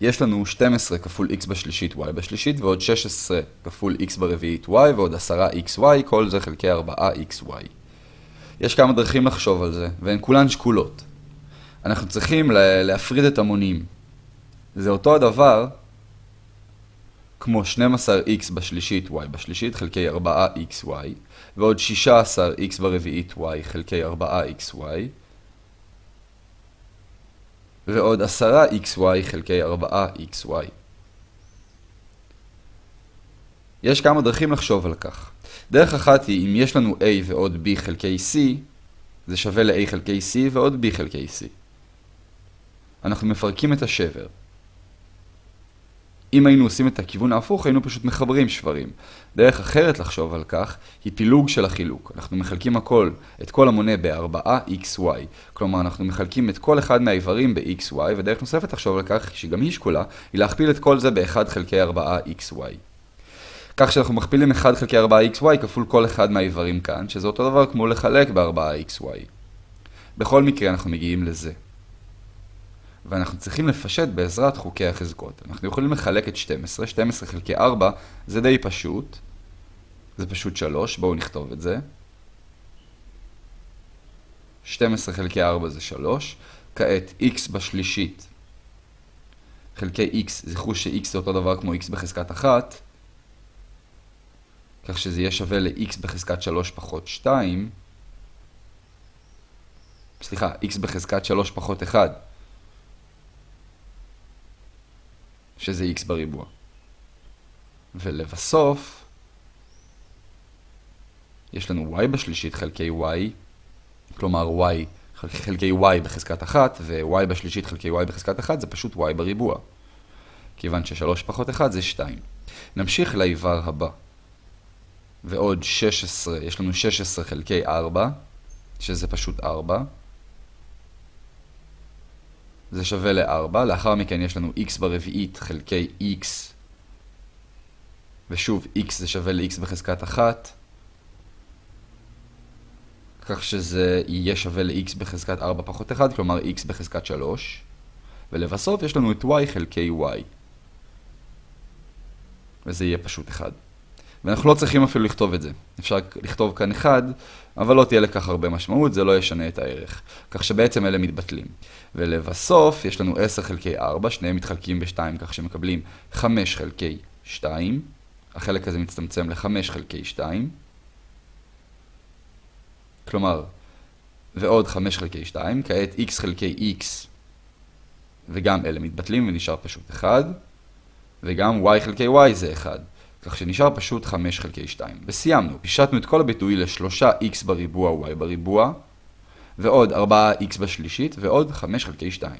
יש לנו 12 כפול x בשלישית y בשלישית, ועוד 16 כפול x ברביעית y, ועוד 10xy, כל זה חלקי 4xy. יש כמה דרכים לחשוב על זה, והן כולן שקולות. אנחנו צריכים להפריד את המונים. זה אותו הדבר כמו 12x בשלישית y בשלישית חלקי 4xy, ועוד 16x ברביעית y חלקי 4xy, ועוד 10xy חלקי 4xy. יש כמה דרכים לחשוב על כך. דרך אחת היא, אם יש לנו a ועוד b חלקי c, זה שווה ל-a חלקי c ועוד b חלקי c. אנחנו מפרקים את השבר. אם היינו עושים את הכיוון ההפוך, היינו פשוט מחברים שברים. דרך אחרת לחשוב על כך, היא פילוג של החילוק. אנחנו מחלקים הכל, את כל המונה ב-4xy. כלומר, אנחנו מחלקים את כל אחד מהאיברים ב-xy, ודרך נוספת לחשוב על כך, שגם היא שקולה, היא להכפיל את כל זה ב-1 חלקי 4xy. כך שאנחנו מכפילים 1 חלקי 4xy כפול כל אחד מהאיברים כאן, שזה אותו דבר כמו לחלק ב-4xy. בכל מקרה אנחנו מגיעים לזה. ואנחנו צריכים לפשט בעזרת חוקי החזקות. אנחנו יכולים לחלק את 12, 12 חלקי 4 זה די פשוט. זה פשוט 3, בואו נכתוב את זה. 12 חלקי 4 זה 3. כעת x בשלישית חלקי x, זכרו ש-x זה אותו דבר כמו x בחזקת 1, כך שזה יהיה שווה ל-x בחזקת 3 פחות 2. סליחה, x בחזקת 3 פחות 1. שזה x בריבוע. ולבסוף, יש לנו y בשלישית חלקי y, כלומר y חלקי y בחזקת 1, ו-y בשלישית חלקי y בחזקת 1 זה פשוט y בריבוע. כיוון ש-3 פחות 1 זה 2. נמשיך לאיבר הבא. ועוד 16, יש לנו 16 חלקי 4, שזה פשוט 4. זה שווה ל-4, לאחר מכן יש לנו x ברביעית חלקי x, ושוב x זה שווה ל-x בחזקת 1, כך שזה יהיה שווה ל-x בחזקת 4 פחות 1, כלומר x בחזקת 3, ולבסוף יש לנו את y חלקי y, וזה יהיה פשוט 1. ואנחנו לא צריכים אפילו לכתוב את זה. אפשר לכתוב כאן 1, אבל לא תהיה לכך הרבה משמעות, זה לא ישנה את הערך. כך שבעצם אלה מתבטלים. ולבסוף, יש לנו 10 חלקי 4, שניהם מתחלקים ב-2, כך שמקבלים 5 חלקי 2. החלק הזה מצטמצם ל-5 חלקי 2. כלומר, ועוד 5 חלקי 2, כעת x חלקי x, וגם אלה מתבטלים ונשאר פשוט 1, וגם y חלקי y זה 1. כך שנשאר פשוט 5 חלקי 2. וסיימנו, פישטנו את כל הביטוי ל-3x בריבוע y בריבוע, ועוד 4x בשלישית, ועוד 5 חלקי 2.